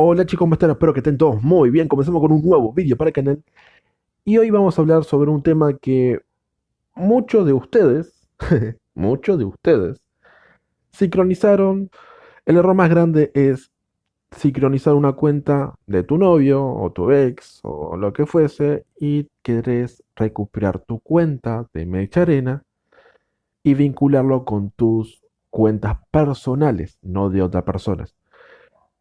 Hola chicos, ¿cómo están? Espero que estén todos muy bien. Comenzamos con un nuevo vídeo para el canal. Y hoy vamos a hablar sobre un tema que muchos de ustedes, muchos de ustedes, sincronizaron. El error más grande es sincronizar una cuenta de tu novio o tu ex o lo que fuese y querés recuperar tu cuenta de Mecha Arena y vincularlo con tus cuentas personales, no de otras personas.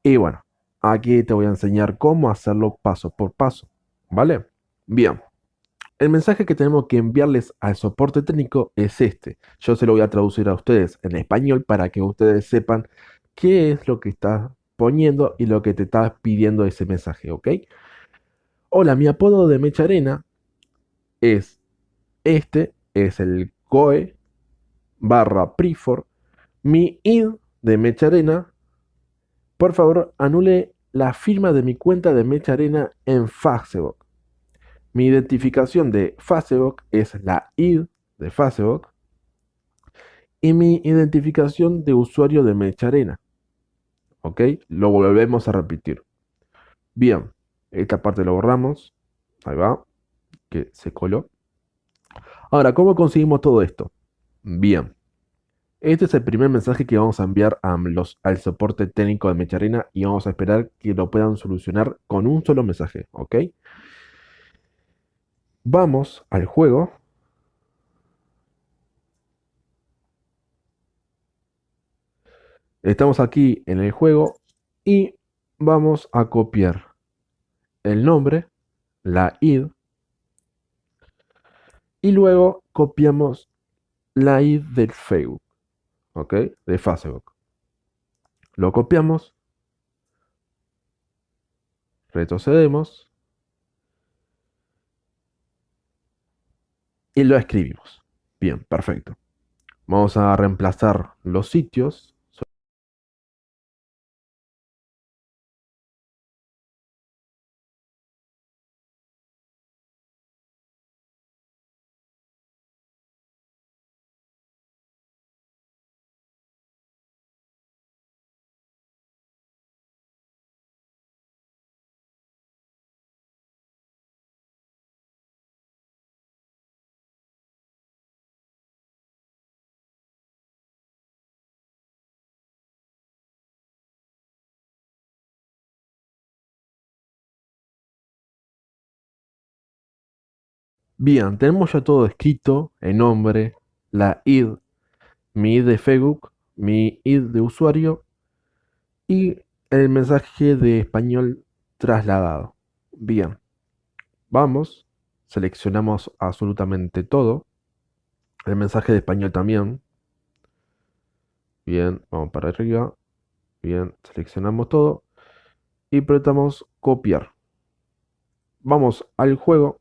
Y bueno, Aquí te voy a enseñar cómo hacerlo paso por paso, ¿vale? Bien, el mensaje que tenemos que enviarles al soporte técnico es este. Yo se lo voy a traducir a ustedes en español para que ustedes sepan qué es lo que estás poniendo y lo que te está pidiendo ese mensaje, ¿ok? Hola, mi apodo de Mecha Arena es este, es el COE barra Prifor. Mi id de Mecha Arena, por favor, anule la firma de mi cuenta de Mecha Arena en Facebook. Mi identificación de Facebook es la ID de Facebook. Y mi identificación de usuario de Mecha Arena. ¿Ok? Lo volvemos a repetir. Bien, esta parte lo borramos. Ahí va. Que se coló. Ahora, ¿cómo conseguimos todo esto? Bien. Este es el primer mensaje que vamos a enviar a al soporte técnico de Mecharina y vamos a esperar que lo puedan solucionar con un solo mensaje, ¿ok? Vamos al juego. Estamos aquí en el juego y vamos a copiar el nombre, la id, y luego copiamos la id del Facebook. ¿Ok? De Facebook. Lo copiamos, retrocedemos y lo escribimos. Bien, perfecto. Vamos a reemplazar los sitios Bien, tenemos ya todo escrito, el nombre, la id, mi id de Facebook, mi id de usuario y el mensaje de español trasladado. Bien, vamos, seleccionamos absolutamente todo, el mensaje de español también. Bien, vamos para arriba. Bien, seleccionamos todo y apretamos copiar. Vamos al juego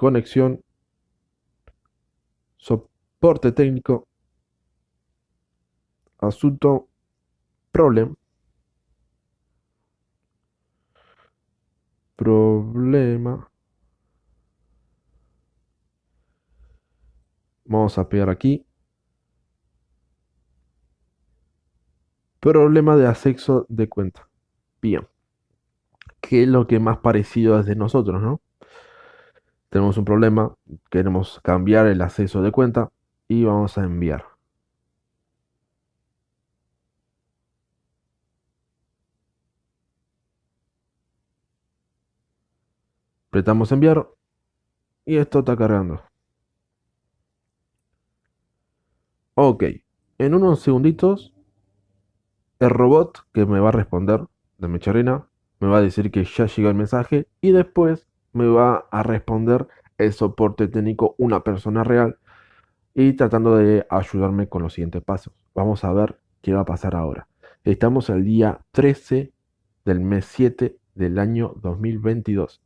conexión, soporte técnico, asunto, problem, problema. Vamos a pegar aquí. Problema de acceso de cuenta. Bien. ¿Qué es lo que más parecido es de nosotros, no? Tenemos un problema, queremos cambiar el acceso de cuenta y vamos a enviar. Apretamos enviar y esto está cargando. Ok, en unos segunditos el robot que me va a responder de Mecharina me va a decir que ya llegó el mensaje y después me va a responder el soporte técnico una persona real y tratando de ayudarme con los siguientes pasos. Vamos a ver qué va a pasar ahora. Estamos el día 13 del mes 7 del año 2022.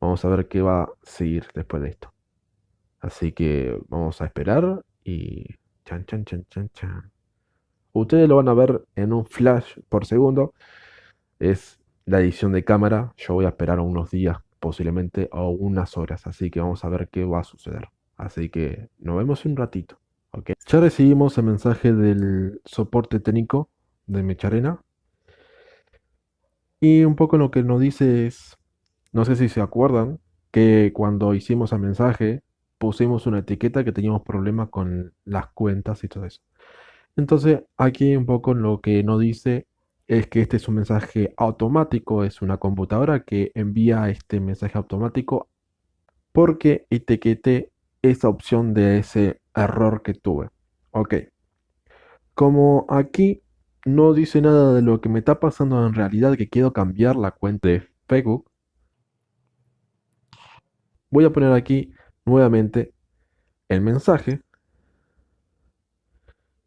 Vamos a ver qué va a seguir después de esto. Así que vamos a esperar y chan chan chan chan chan. Ustedes lo van a ver en un flash por segundo. Es la edición de cámara. Yo voy a esperar unos días posiblemente a unas horas. Así que vamos a ver qué va a suceder. Así que nos vemos un ratito. Ok. Ya recibimos el mensaje del soporte técnico de Mecharena. Y un poco lo que nos dice es, no sé si se acuerdan, que cuando hicimos el mensaje pusimos una etiqueta que teníamos problemas con las cuentas y todo eso. Entonces aquí un poco lo que nos dice es que este es un mensaje automático, es una computadora que envía este mensaje automático porque etiqueté esa opción de ese error que tuve. Ok. Como aquí no dice nada de lo que me está pasando en realidad, que quiero cambiar la cuenta de Facebook, voy a poner aquí nuevamente el mensaje,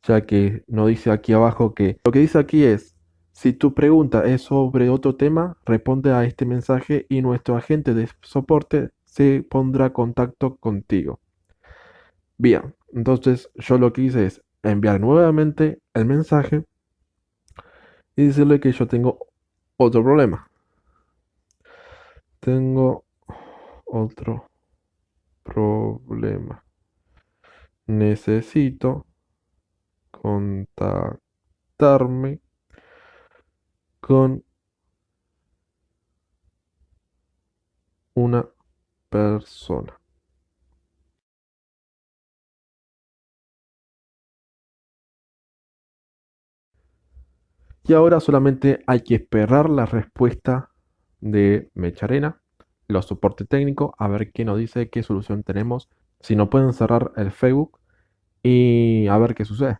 ya que no dice aquí abajo que lo que dice aquí es, si tu pregunta es sobre otro tema, responde a este mensaje y nuestro agente de soporte se pondrá contacto contigo. Bien, entonces yo lo que hice es enviar nuevamente el mensaje y decirle que yo tengo otro problema. Tengo otro problema. Necesito contactarme con una persona. Y ahora solamente hay que esperar la respuesta de Mecharena, los soporte técnico, a ver qué nos dice, qué solución tenemos, si no pueden cerrar el Facebook y a ver qué sucede.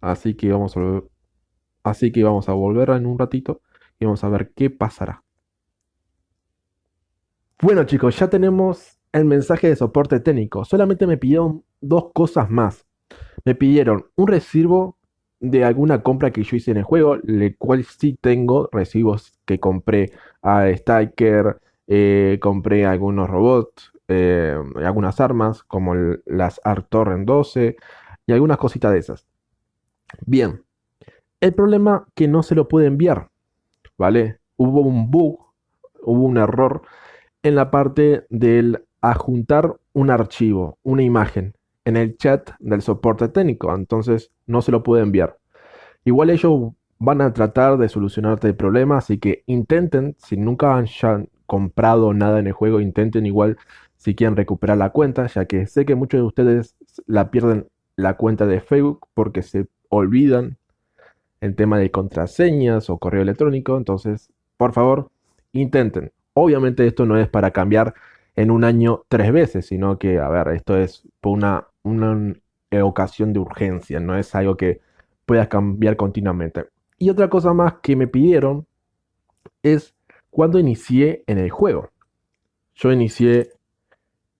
Así que vamos a, así que vamos a volver en un ratito y vamos a ver qué pasará. Bueno chicos, ya tenemos el mensaje de soporte técnico. Solamente me pidieron dos cosas más. Me pidieron un recibo de alguna compra que yo hice en el juego, el cual sí tengo recibos que compré a Stiker, eh, compré algunos robots, eh, algunas armas como las Artorren 12 y algunas cositas de esas. Bien, el problema que no se lo puede enviar, ¿vale? Hubo un bug, hubo un error en la parte del adjuntar un archivo, una imagen en el chat del soporte técnico, entonces no se lo puede enviar. Igual ellos van a tratar de solucionarte el problema, así que intenten, si nunca han comprado nada en el juego, intenten igual si quieren recuperar la cuenta, ya que sé que muchos de ustedes la pierden la cuenta de Facebook porque se olvidan en tema de contraseñas o correo electrónico, entonces por favor intenten. Obviamente esto no es para cambiar en un año tres veces, sino que, a ver, esto es por una, una ocasión de urgencia, no es algo que puedas cambiar continuamente. Y otra cosa más que me pidieron es cuando inicié en el juego. Yo inicié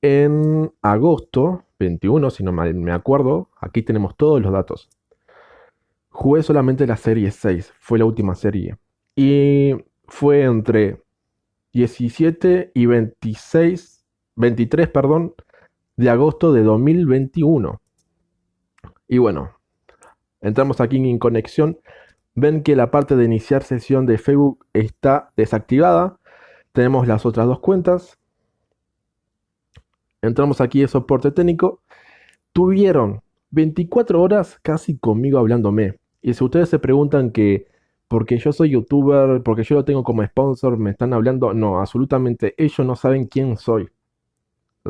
en agosto 21, si no me acuerdo. Aquí tenemos todos los datos. Jugué solamente la serie 6, fue la última serie. Y fue entre 17 y 26, 23, perdón, de agosto de 2021. Y bueno, entramos aquí en conexión. Ven que la parte de iniciar sesión de Facebook está desactivada. Tenemos las otras dos cuentas. Entramos aquí en soporte técnico. Tuvieron 24 horas casi conmigo hablándome. Y si ustedes se preguntan que porque yo soy youtuber, porque yo lo tengo como sponsor, me están hablando. No, absolutamente. Ellos no saben quién soy.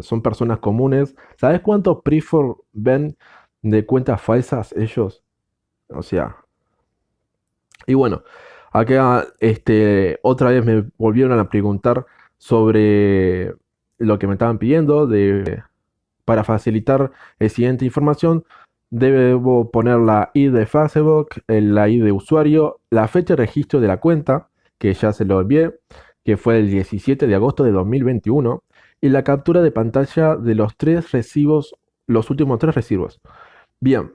Son personas comunes. ¿Sabes cuántos prefor ven de cuentas falsas ellos? O sea. Y bueno, acá este, otra vez me volvieron a preguntar sobre lo que me estaban pidiendo de, para facilitar la siguiente información. Debo poner la ID de Facebook, la ID de usuario, la fecha de registro de la cuenta, que ya se lo envié, que fue el 17 de agosto de 2021, y la captura de pantalla de los tres recibos, los últimos tres recibos. Bien,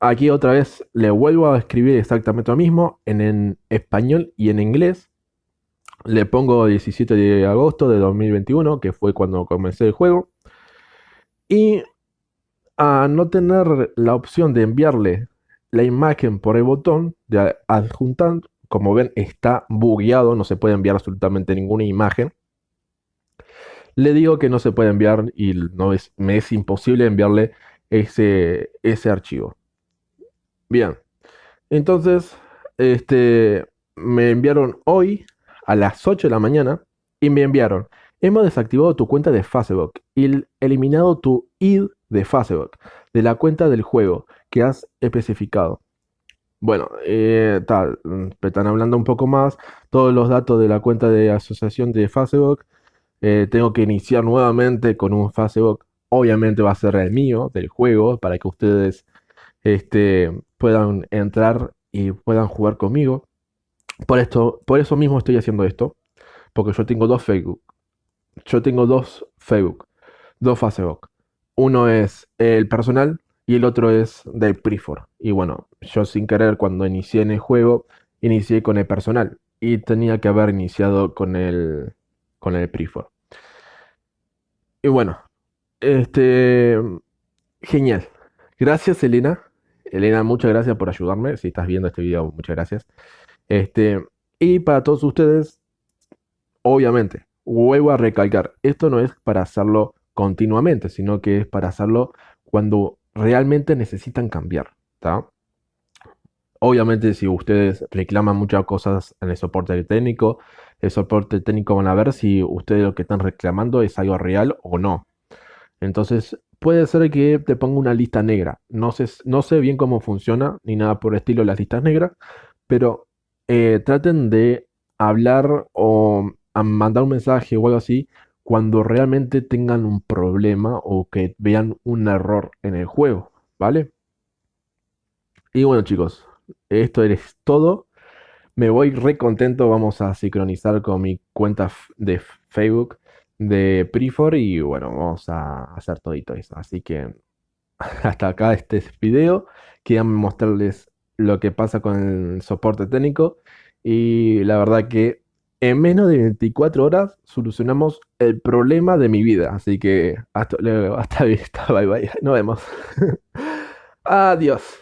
aquí otra vez le vuelvo a escribir exactamente lo mismo en, español y en inglés. Le pongo 17 de agosto de 2021, que fue cuando comencé el juego. Y a no tener la opción de enviarle la imagen por el botón de adjuntar, como ven está bugueado, no se puede enviar absolutamente ninguna imagen. Le digo que no se puede enviar y no es, me es imposible enviarle ese, ese archivo. Bien, entonces, este, me enviaron hoy a las 8 de la mañana y me enviaron, hemos desactivado tu cuenta de Facebook y eliminado tu id de Facebook de la cuenta del juego que has especificado. Bueno, eh, tal, mm, están hablando un poco más, todos los datos de la cuenta de asociación de Facebook. Eh, tengo que iniciar nuevamente con un Facebook. Obviamente va a ser el mío, del juego, para que ustedes este, puedan entrar y puedan jugar conmigo. Por, esto, por eso mismo estoy haciendo esto, porque yo tengo dos Facebook. Yo tengo dos Facebook, dos Facebook. Uno es el personal y el otro es del Prefor. Y bueno, yo sin querer cuando inicié en el juego, inicié con el personal y tenía que haber iniciado con el, con el Prefor. Y bueno, este, genial. Gracias Elena. Elena, muchas gracias por ayudarme. Si estás viendo este video, muchas gracias. Este, y para todos ustedes, obviamente, vuelvo a recalcar, esto no es para hacerlo continuamente, sino que es para hacerlo cuando realmente necesitan cambiar. Obviamente si ustedes reclaman muchas cosas en el soporte técnico, el soporte técnico van a ver si ustedes lo que están reclamando es algo real o no. Entonces puede ser que te ponga una lista negra. No sé, no sé bien cómo funciona ni nada por el estilo las listas negras, pero eh, traten de hablar o mandar un mensaje o algo así cuando realmente tengan un problema o que vean un error en el juego, ¿vale? Y bueno chicos, esto es todo. Me voy re contento, vamos a sincronizar con mi cuenta de Facebook de Prefor y bueno, vamos a hacer todito eso. Así que hasta acá este video. Quería mostrarles lo que pasa con el soporte técnico y la verdad que en menos de 24 horas solucionamos el problema de mi vida. Así que hasta luego, hasta vista, bye bye, nos vemos. Adiós.